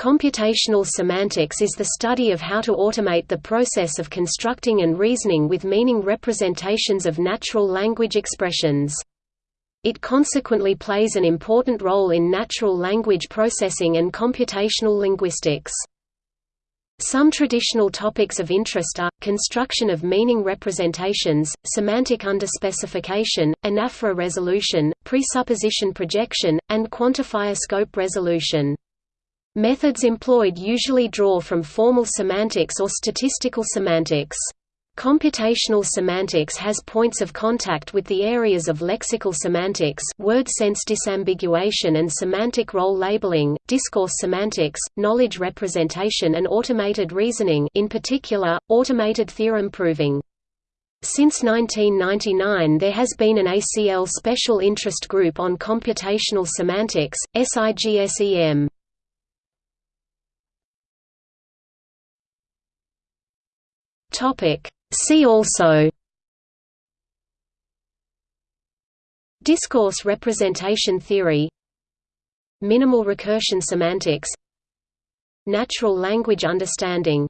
Computational semantics is the study of how to automate the process of constructing and reasoning with meaning representations of natural language expressions. It consequently plays an important role in natural language processing and computational linguistics. Some traditional topics of interest are, construction of meaning representations, semantic underspecification, anaphora resolution, presupposition projection, and quantifier scope resolution. Methods employed usually draw from formal semantics or statistical semantics. Computational semantics has points of contact with the areas of lexical semantics word sense disambiguation and semantic role labeling, discourse semantics, knowledge representation and automated reasoning in particular, automated theorem proving. Since 1999 there has been an ACL Special Interest Group on Computational Semantics, SIGSEM. Topic. See also. Discourse representation theory. Minimal recursion semantics. Natural language understanding.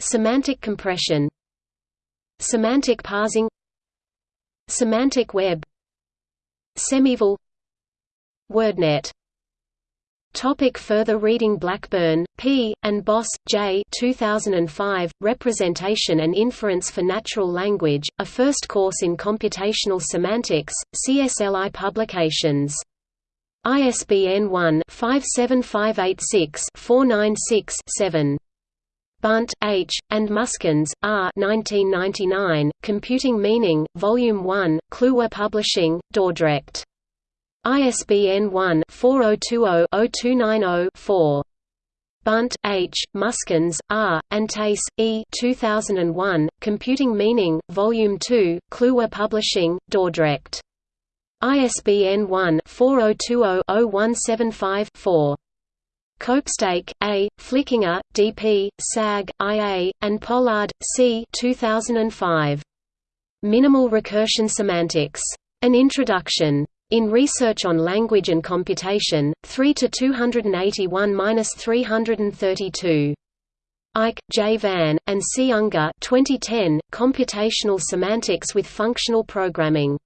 Semantic compression. Semantic parsing. Semantic web. SemEval. WordNet Topic further reading Blackburn, P., and Bos, J. 2005, Representation and Inference for Natural Language, a first course in computational semantics, CSLI Publications. ISBN 1-57586-496-7. Bunt, H., and Muskens, R. 1999, Computing Meaning, Volume 1, Kluwer Publishing, Dordrecht. ISBN 1-4020-0290-4. Bunt, H., Muskens, R., and Tace, E. 2001, Computing Meaning, Volume 2, Kluwer Publishing, Dordrecht. ISBN 1-4020-0175-4. Copestake, A., Flickinger, D. P., SAG, I. A., and Pollard, C. 2005. Minimal Recursion Semantics. An Introduction. In Research on Language and Computation, 3 to 281-332. Eijck, J. Van, and C. Unger 2010, Computational Semantics with Functional Programming.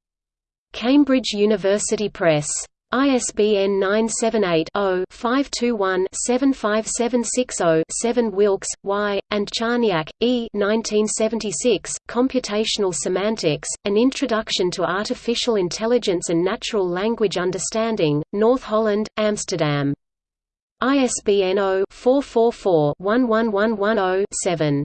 Cambridge University Press. ISBN 978-0-521-75760-7 Wilks, Y., and Charniak, E. 1976, Computational Semantics, An Introduction to Artificial Intelligence and Natural Language Understanding, North Holland, Amsterdam. ISBN 0-444-11110-7.